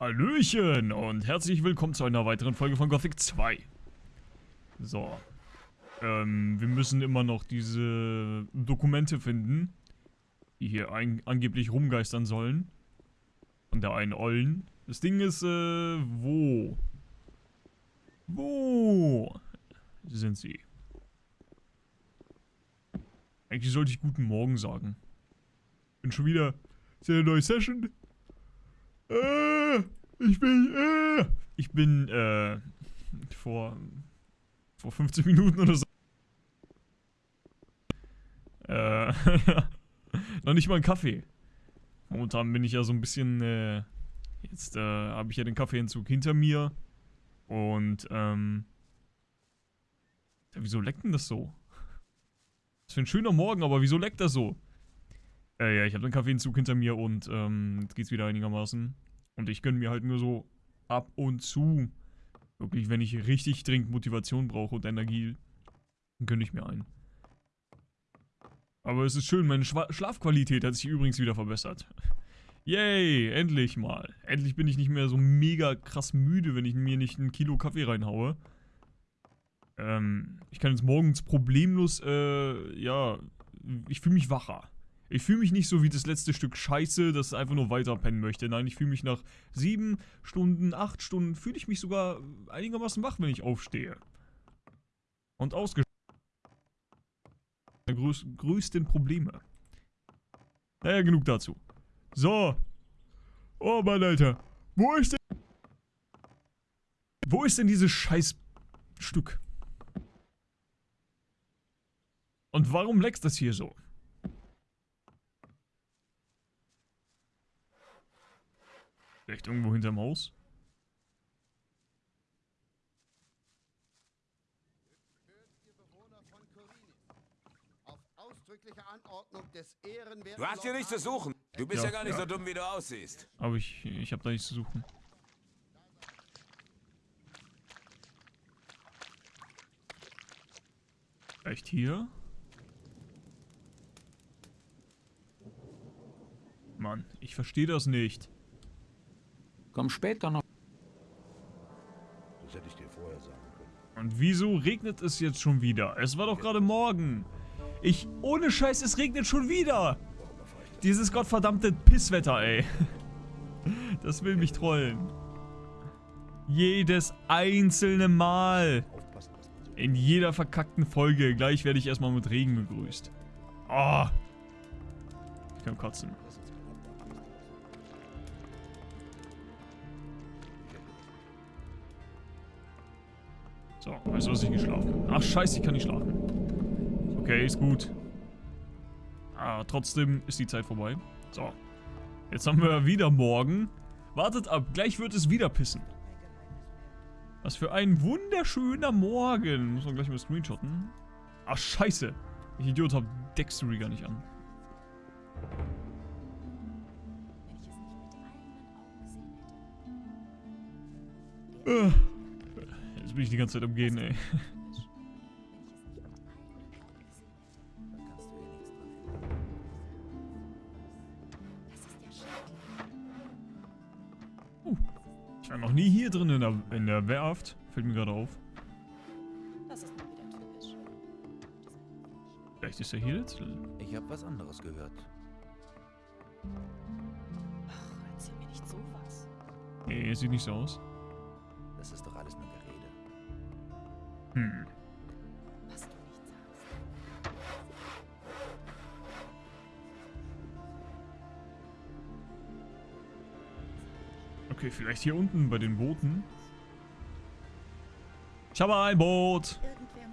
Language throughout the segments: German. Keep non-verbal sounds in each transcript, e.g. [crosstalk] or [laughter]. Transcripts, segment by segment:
Hallöchen und herzlich willkommen zu einer weiteren Folge von Gothic 2. So. Ähm, wir müssen immer noch diese Dokumente finden, die hier ein, angeblich rumgeistern sollen. Von der einen Ollen. Das Ding ist, äh, wo? Wo sind sie? Eigentlich sollte ich guten Morgen sagen. Bin schon wieder... Ist ja eine neue Session? Äh, ich bin, äh, ich bin, äh, vor, vor 15 Minuten oder so. Äh, [laughs] noch nicht mal ein Kaffee. Momentan bin ich ja so ein bisschen, äh, jetzt, äh, habe ich ja den Kaffeeentzug hinter mir. Und, ähm, ja, wieso leckt denn das so? Das für ein schöner Morgen, aber wieso leckt das so? Äh, ja, ich habe den Kaffeenzug hinter mir und ähm, jetzt geht's wieder einigermaßen. Und ich gönne mir halt nur so ab und zu. Wirklich, wenn ich richtig dringend Motivation brauche und Energie, dann gönne ich mir einen. Aber es ist schön, meine Schwa Schlafqualität hat sich übrigens wieder verbessert. Yay, endlich mal. Endlich bin ich nicht mehr so mega krass müde, wenn ich mir nicht ein Kilo Kaffee reinhaue. Ähm, ich kann jetzt morgens problemlos, äh, ja, ich fühle mich wacher. Ich fühle mich nicht so wie das letzte Stück Scheiße, das einfach nur weiter pennen möchte. Nein, ich fühle mich nach sieben Stunden, acht Stunden, fühle ich mich sogar einigermaßen wach, wenn ich aufstehe. Und ausgeschlafen. Größ größten Probleme. Naja, genug dazu. So. Oh Mann, Alter. Wo ist denn... Wo ist denn dieses Scheißstück? Und warum leckst das hier so? Vielleicht irgendwo hinterm Haus? Du hast hier nichts zu suchen. Du bist ja, ja gar nicht ja. so dumm, wie du aussiehst. Aber ich, ich habe da nichts zu suchen. Vielleicht hier? Mann, ich verstehe das nicht. Komm später noch. Das hätte ich dir vorher sagen können. Und wieso regnet es jetzt schon wieder? Es war doch gerade morgen. Ich, ohne Scheiß, es regnet schon wieder. Dieses gottverdammte Pisswetter, ey. [laughs] Das will mich trollen. Jedes einzelne Mal. In jeder verkackten Folge. Gleich werde ich erstmal mit Regen begrüßt. Oh. Ich kann kotzen. So, weißt du was, ich geschlafen. Ach scheiße, ich kann nicht schlafen. Okay, ist gut. Ah, trotzdem ist die Zeit vorbei. So. Jetzt haben wir wieder morgen. Wartet ab, gleich wird es wieder pissen. Was für ein wunderschöner Morgen. Muss man gleich mal screenshotten. Ach, scheiße. Ich Idiot hab Dextery gar nicht an. Äh. Jetzt bin ich die ganze Zeit am Gehen, ey. Uh, ich war noch nie hier drin in der, in der Werft. Fällt mir gerade auf. Das ist mal wieder typisch. Vielleicht ist er hier jetzt. Ich habe was anderes gehört. Ach, erzähl mir nicht sowas. Nee, sieht nicht so aus. Hm. Okay, vielleicht hier unten bei den Booten. Ich habe ein Boot.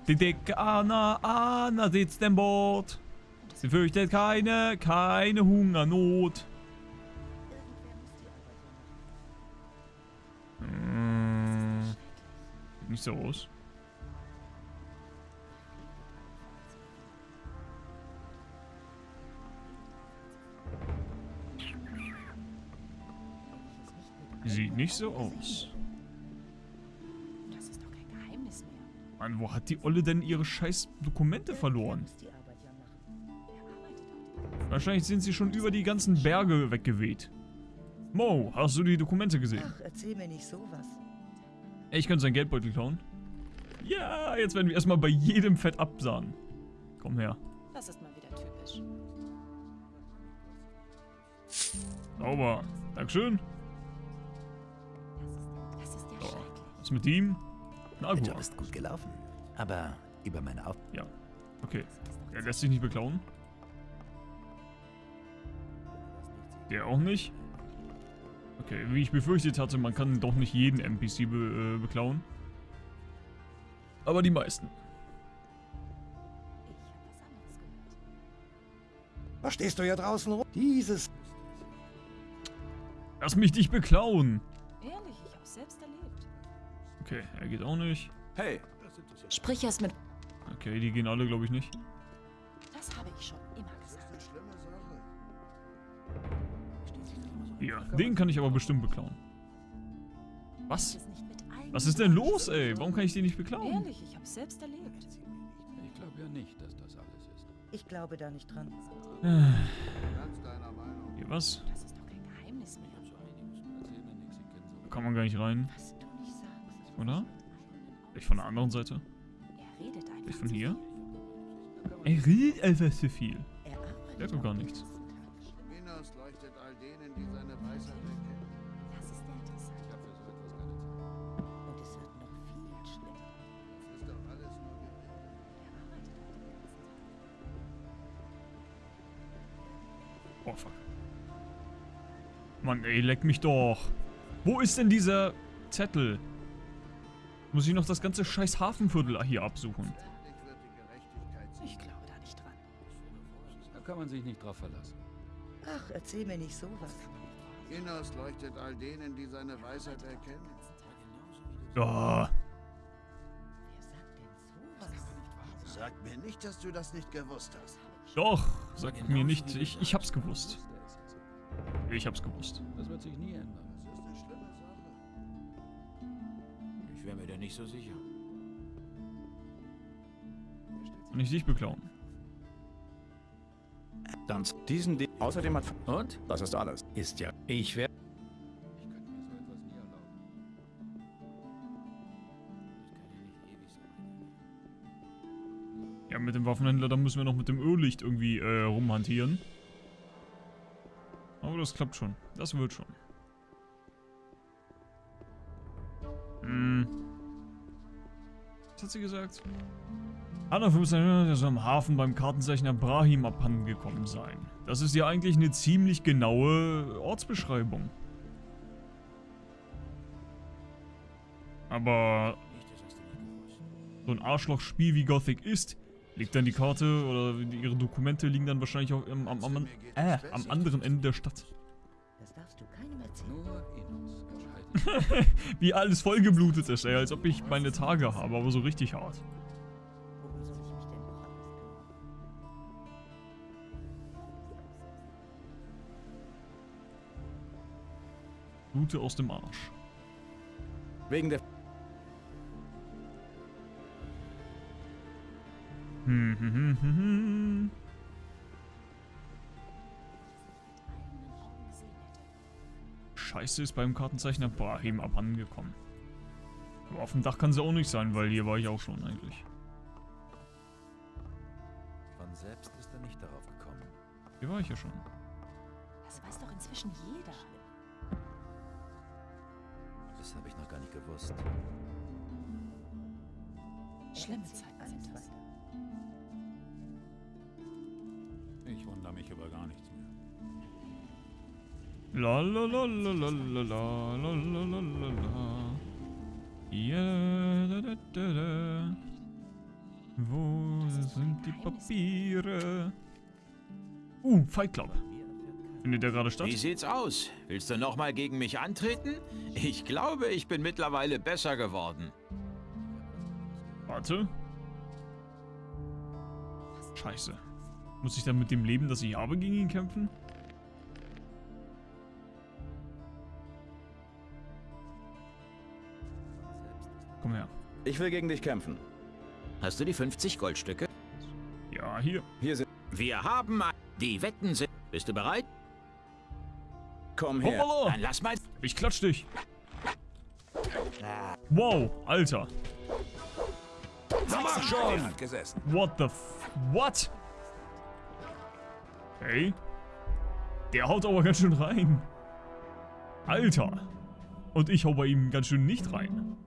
Die dicke Anna, Anna sitzt im Boot. Sie fürchtet keine, keine Hungernot. Hm. Nicht so aus. Sieht nicht so aus. Das ist doch kein Geheimnis mehr. Mann, wo hat die Olle denn ihre scheiß Dokumente verloren? Wahrscheinlich sind sie schon über die ganzen Berge weggeweht. Mo, hast du die Dokumente gesehen? Ach, erzähl mir nicht sowas. Ich könnte seinen Geldbeutel klauen. Ja, jetzt werden wir erstmal bei jedem Fett absahen. Komm her. Das ist mal wieder typisch. Sauber. Dankeschön. Was mit ihm? Na Der gut. Job ist gut gelaufen. Aber über meine Auf... Ja. Okay. Er lässt sich nicht beklauen. Der auch nicht. Okay, wie ich befürchtet hatte, man kann doch nicht jeden NPC be äh, beklauen. Aber die meisten. Ich habe was anderes gehört. Was stehst du hier draußen rum? Dieses Lass mich dich beklauen. Ehrlich, ich habe selbst erlebt. Okay, er geht auch nicht. Hey, Sprich erst mit. Okay, die gehen alle, glaube ich, nicht. Das habe ich schon immer gesagt. Hier, den kann ich aber bestimmt beklauen. Was? Was ist denn los, ey? Warum kann ich den nicht beklauen? Ehrlich, ich habe selbst erlebt. Ich glaube ja nicht, dass das alles ist. Ich glaube da nicht dran. Hier, was? Das ist doch kein Geheimnis mehr. Da kann man gar nicht rein, Was. Oder? Vielleicht von der anderen Seite? Er redet einfach. Vielleicht von hier? Er redet einfach zu viel. Er arbeitet Der hat doch gar nichts. Minas leuchtet all denen, die seine Weisheit erkennen. Das ist ja interessant. Ich habe für so etwas keine Zeit. und es wird noch viel schlimmer. Das ist doch alles nur Gerede. Er arbeitet auch den ganzen Tag. Oh, fuck. Mann, ey, leck mich doch. Wo ist denn dieser Zettel? Muss ich noch das ganze scheiß Hafenviertel hier absuchen? Ich glaube da nicht dran. Da kann man sich nicht drauf verlassen. Ach, erzähl mir nicht sowas. Minas leuchtet all denen, die seine Weisheit erkennen. Ja, Wer sagt denn sowas? Sag mir nicht, dass du das nicht gewusst hast. doch. Sag mir nicht. Ich, ich hab's gewusst. Ich hab's gewusst. Das wird sich nie ändern. Wäre mir da nicht so sicher. Und ich dich beklauen. Dann diesen De Außerdem hat... Und? Das ist alles. Ist ja... Ich werde... Ich könnte mir so etwas nie erlauben. Ja, mit dem Waffenhändler, da müssen wir noch mit dem Öllicht irgendwie äh, rumhantieren. Aber das klappt schon. Das wird schon. Hat sie gesagt? Anna 15 soll am Hafen beim Kartenzeichner Brahim abhandengekommen sein. Das ist ja eigentlich eine ziemlich genaue Ortsbeschreibung. Aber so ein Arschlochspiel wie Gothic ist, liegt dann die Karte oder ihre Dokumente liegen dann wahrscheinlich auch im, am, am, äh, am anderen Ende der Stadt. Das darfst du keinem erzählen. Nur Enos entscheidet. [laughs] Wie alles vollgeblutet ist, ey, als ob ich meine Tage habe, aber so richtig hart. Blute aus dem Arsch. Wegen der... Hm, hm, hm, hm, hm. Scheiße ist beim Kartenzeichner Brahim abhandengekommen. Aber auf dem Dach kann sie auch nicht sein, weil hier war ich auch schon eigentlich. Von selbst ist er nicht darauf gekommen. Hier war ich ja schon. Das weiß doch inzwischen jeder. Das habe ich noch gar nicht gewusst. Schlimme Zeiten sind das. Ich wundere mich über gar nichts la. Ja, da da da da. Wo sind die Papiere? Uh, Fight Club. Findet der gerade statt? Wie sieht's aus? Willst du nochmal gegen mich antreten? Ich glaube, ich bin mittlerweile besser geworden. Warte. Scheiße. Muss ich dann mit dem Leben, das ich habe, gegen ihn kämpfen? Komm her. Ich will gegen dich kämpfen. Hast du die 50 Goldstücke? Ja, hier. Hier sind... Wir haben die Wetten sind. Bist du bereit? Komm her. Hoppala! Dann lass mal... Ich klatsch dich. Wow, Alter. Mach schon. What the f... What? Hey. Der haut aber ganz schön rein. Alter. Und ich hau bei ihm ganz schön nicht rein.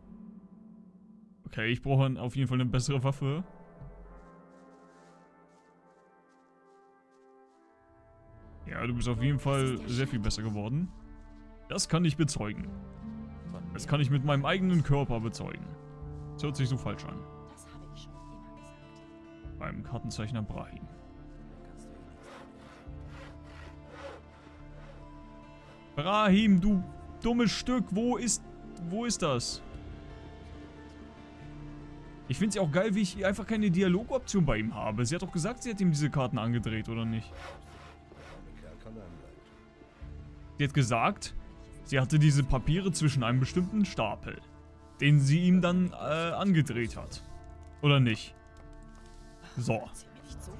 Okay, ich brauche auf jeden Fall eine bessere Waffe. Ja, du bist auf jeden Fall sehr viel besser geworden. Das kann ich bezeugen. Das kann ich mit meinem eigenen Körper bezeugen. Das hört sich so falsch an. Beim Kartenzeichner Brahim. Brahim, du dummes Stück, wo ist, wo ist das? Ich finde es ja auch geil, wie ich einfach keine Dialogoption bei ihm habe. Sie hat doch gesagt, sie hat ihm diese Karten angedreht, oder nicht? Sie hat gesagt, sie hatte diese Papiere zwischen einem bestimmten Stapel, den sie ihm dann äh, angedreht hat. Oder nicht? So.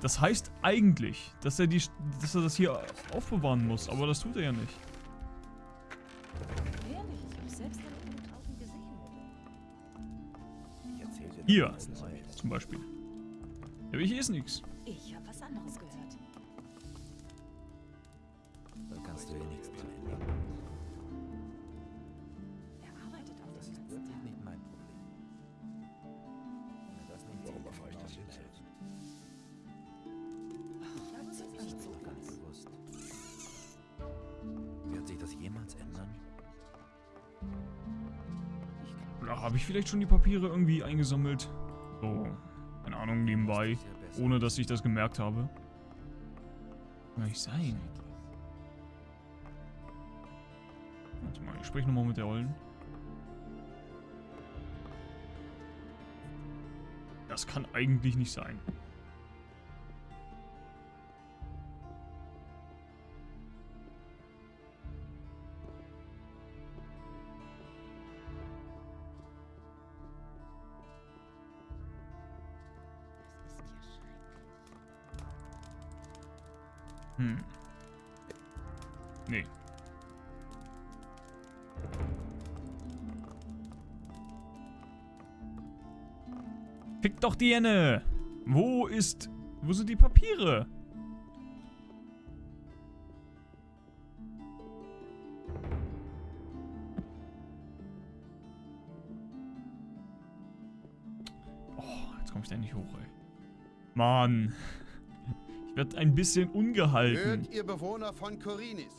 Das heißt eigentlich, dass er, die, dass er das hier aufbewahren muss, aber das tut er ja nicht. Hier, zum Beispiel. Ja, aber hier ist nichts. Ich habe habe ich vielleicht schon die Papiere irgendwie eingesammelt? So, keine Ahnung, nebenbei. Ohne dass ich das gemerkt habe. Kann nicht sein. Warte mal, ich spreche nochmal mit der Ollen. Das kann eigentlich nicht sein. Hm. Nee. Fick doch die Henne! Wo ist... Wo sind die Papiere? Oh, jetzt komme ich da nicht hoch, ey. Mann. Ich werde ein bisschen ungehalten. Hört ihr Bewohner von Korinis.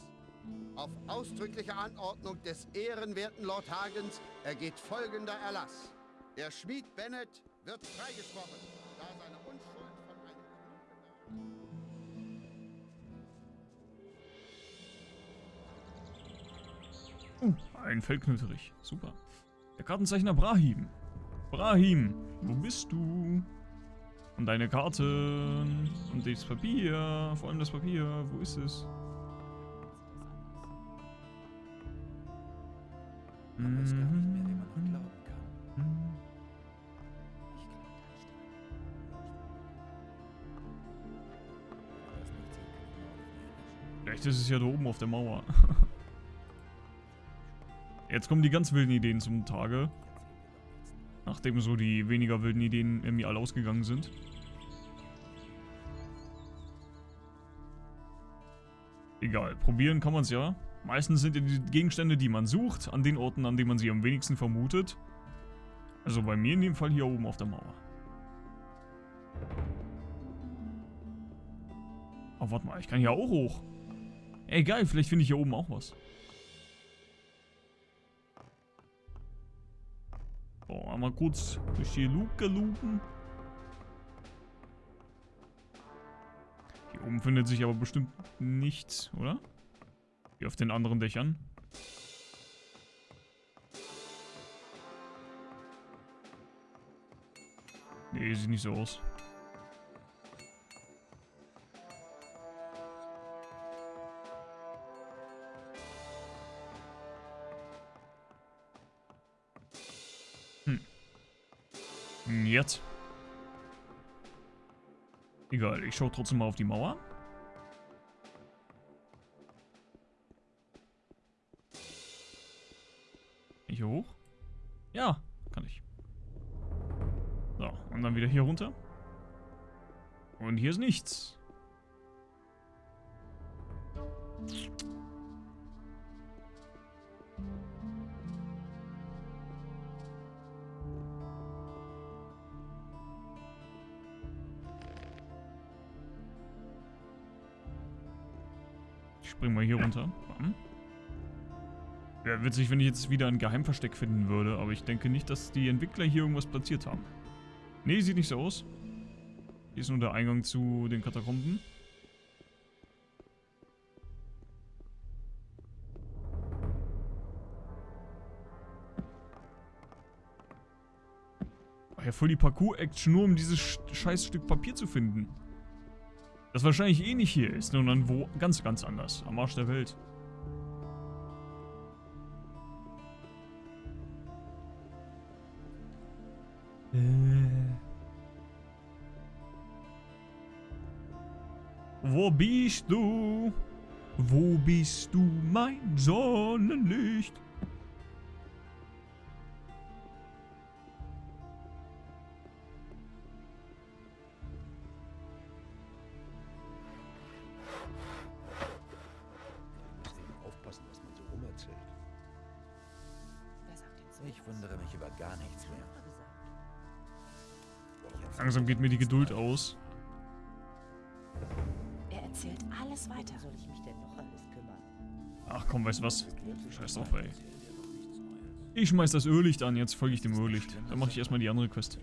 Auf ausdrückliche Anordnung des ehrenwerten Lord Hagens ergeht folgender Erlass. Der Schmied Bennett wird freigesprochen, da seine Unschuld von einem Uh, ein Feldknöterich. Super. Der Kartenzeichner Brahim. Brahim, wo bist du? Und deine Karten. Und das Papier. Vor allem das Papier. Wo ist es? Man weiß gar nicht mehr, wem man noch glauben kann. Mhm. Ich glaube nicht. Vielleicht ist es ja da oben auf der Mauer. [laughs] Jetzt kommen die ganz wilden Ideen zum Tage. Nachdem so die weniger wilden Ideen irgendwie alle ausgegangen sind. Egal, probieren kann man es ja. Meistens sind ja die Gegenstände, die man sucht, an den Orten, an denen man sie am wenigsten vermutet. Also bei mir in dem Fall hier oben auf der Mauer. Oh, warte mal, ich kann hier auch hoch. Ey, geil, vielleicht finde ich hier oben auch was. So, einmal kurz durch die Luke lupen. Oben findet sich aber bestimmt nichts, oder? Wie auf den anderen Dächern. Nee, sieht nicht so aus. Hm, Jetzt. Egal, ich schaue trotzdem mal auf die Mauer. Ich hier hoch? Ja, kann ich. So, und dann wieder hier runter. Und hier ist nichts. Spring mal hier runter. Bam. Wäre witzig, wenn ich jetzt wieder ein Geheimversteck finden würde, aber ich denke nicht, dass die Entwickler hier irgendwas platziert haben. Nee, sieht nicht so aus. Hier ist nur der Eingang zu den Katakomben. War ja voll die Parcours-Action, nur um dieses sch- scheiß Stück Papier zu finden. Das wahrscheinlich eh nicht hier ist, sondern wo ganz, ganz anders. Am Arsch der Welt. Äh. Wo bist du? Wo bist du, mein Sonnenlicht? Langsam geht mir die Geduld aus. Er erzählt alles weiter. Soll ich mich denn noch alles kümmern? Ach komm, weißt du was? Scheiß drauf, ey. Ich schmeiß das Öllicht an, jetzt folge ich dem Öllicht. Dann mache ich erstmal die andere Quest.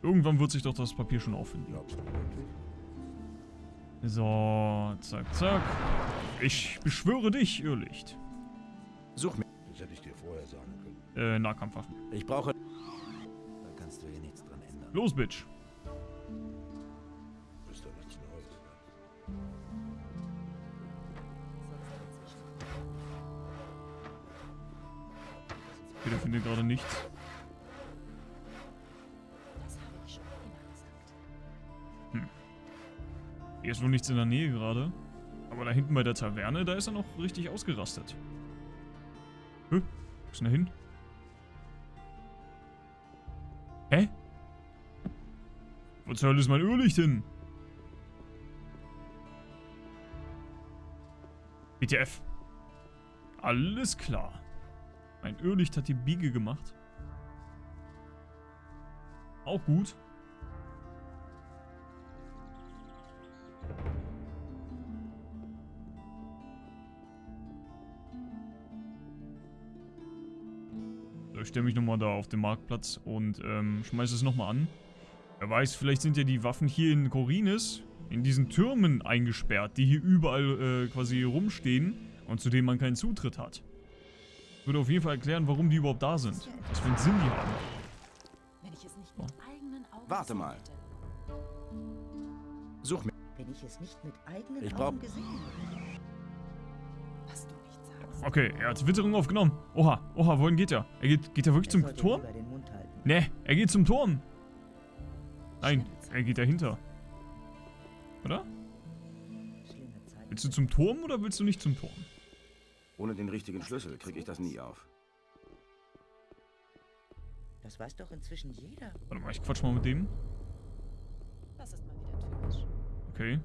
Irgendwann wird sich doch das Papier schon auffinden. Glaubst du wirklich? So, zack, zack. Ich beschwöre dich, Irrlicht. Such mir. Das hätte ich dir vorher sagen können. Äh, Nahkampfwaffen. Ich brauche. Da kannst du hier nichts dran. Los, Bitch. Neues. Peter findet gerade nichts. Gesagt. Hier ist wohl nichts in der Nähe gerade. Aber da hinten bei der Taverne, da ist er noch richtig ausgerastet. Hä? Wo ist denn er hin? Zur Hölle ist mein Irrlicht hin? BTF. Alles klar. Mein Irrlicht hat die Biege gemacht. Auch gut. Ich stelle mich nochmal da auf den Marktplatz und ähm, schmeiße es nochmal an. Wer weiß, vielleicht sind ja die Waffen hier in Korinis in diesen Türmen eingesperrt, die hier überall äh, quasi rumstehen und zu denen man keinen Zutritt hat. Würde auf jeden Fall erklären, warum die überhaupt da sind. Was für einen Sinn die haben. Wenn ich es nicht mit eigenen Augen Warte gesehen mal. Such mir. Wenn ich es nicht mit eigenen Ich Augen gesehen. Was du nicht sagst. Okay, er hat Witterung aufgenommen. Oha, oha, wohin geht er? Er geht, geht er wirklich Er zum Turm? Ne, er geht zum Turm. Nein, er geht dahinter. Oder? Willst du zum Turm oder willst du nicht zum Turm? Ohne den richtigen Schlüssel kriege ich das nie auf. Das weiß doch inzwischen jeder. Warte mal, ich quatsch mal mit dem. Das ist mal wieder typisch. Okay.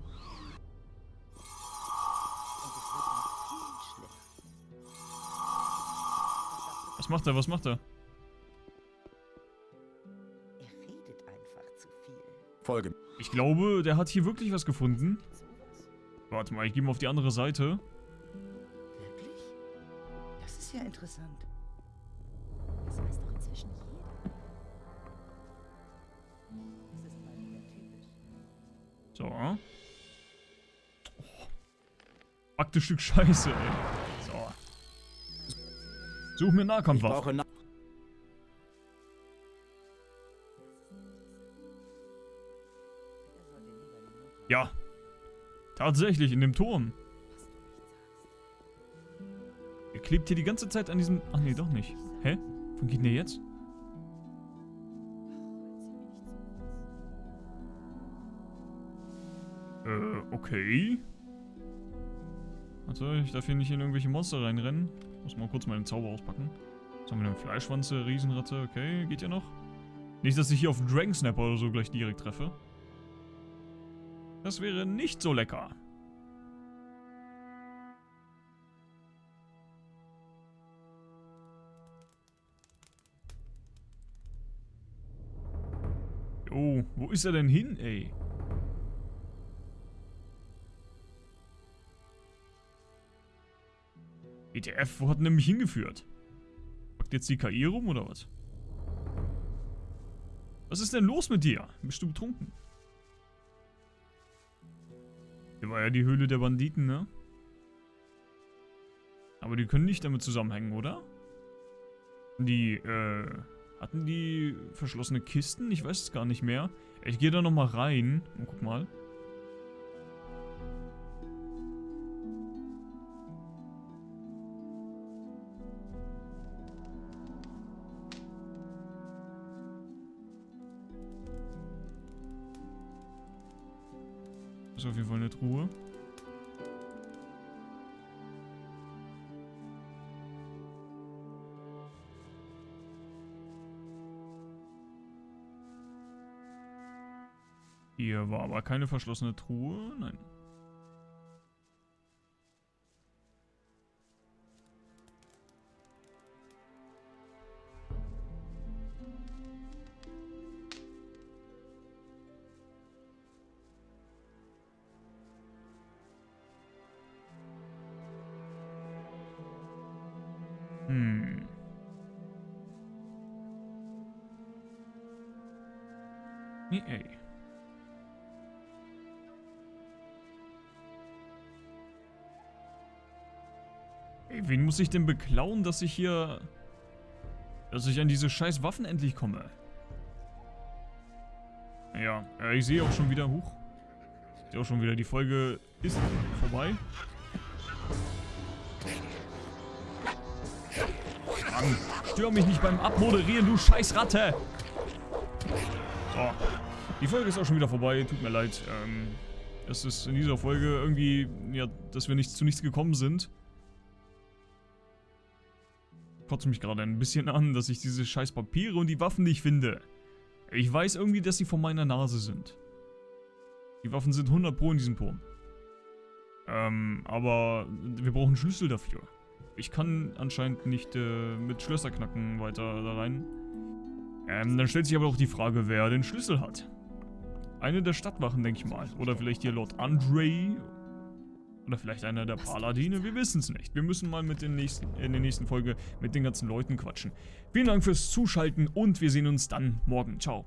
Was macht er? Was macht? Er Folge. Ich glaube, der hat hier wirklich was gefunden. Warte mal, ich gehe mal auf die andere Seite. Wirklich? Das ist ja interessant. Das weiß doch inzwischen jeder. Das ist mal wieder typisch. So. Oh. Stück Scheiße, ey. So. Such mir Ich Nahkampfwaffen. brauche Na Ja. Tatsächlich, in dem Turm. Er klebt hier die ganze Zeit an diesem... Ach nee, doch nicht. Hä? Wann geht denn der jetzt? Äh, okay. Warte, ich darf hier nicht in irgendwelche Monster reinrennen. Muss mal kurz meinen Zauber auspacken. Was haben wir denn? Fleischwanze, Riesenratte, okay, geht ja noch. Nicht, dass ich hier auf einen Dragon Snapper oder so gleich direkt treffe. Das wäre nicht so lecker. Oh, wo ist er denn hin, ey? ETF, wo hat er nämlich hingeführt? Packt jetzt die KI rum oder was? Was ist denn los mit dir? Bist du betrunken? Hier war ja die Höhle der Banditen, ne? Aber die können nicht damit zusammenhängen, oder? Die, äh, hatten die verschlossene Kisten? Ich weiß es gar nicht mehr. Ich gehe da nochmal rein. Und guck mal. Ist auf jeden Fall eine Truhe. Hier war aber keine verschlossene Truhe. Nein. Nee, ey. Wen muss ich denn beklauen, dass ich hier... Dass ich an diese scheiß Waffen endlich komme? Ja, ich sehe auch schon wieder... Huch. Ich sehe auch schon wieder, die Folge ist vorbei. Mann, stör mich nicht beim Abmoderieren, du scheiß Ratte! So. Die Folge ist auch schon wieder vorbei, tut mir leid. Ähm, es ist in dieser Folge irgendwie, ja, dass wir nicht zu nichts gekommen sind. Kotzt mich gerade ein bisschen an, dass ich diese scheiß Papiere und die Waffen nicht finde. Ich weiß irgendwie, dass sie vor meiner Nase sind. Die Waffen sind 100 pro in diesem Turm. Ähm, aber wir brauchen Schlüssel dafür. Ich kann anscheinend nicht äh, mit Schlösserknacken weiter da rein. Ähm, dann stellt sich aber auch die Frage, wer den Schlüssel hat. Eine der Stadtwachen, denke ich mal. Oder vielleicht hier Lord Andre. Oder vielleicht einer der Paladine. Wir wissen es nicht. Wir müssen mal mit den nächsten, in der nächsten Folge mit den ganzen Leuten quatschen. Vielen Dank fürs Zuschalten und wir sehen uns dann morgen. Ciao.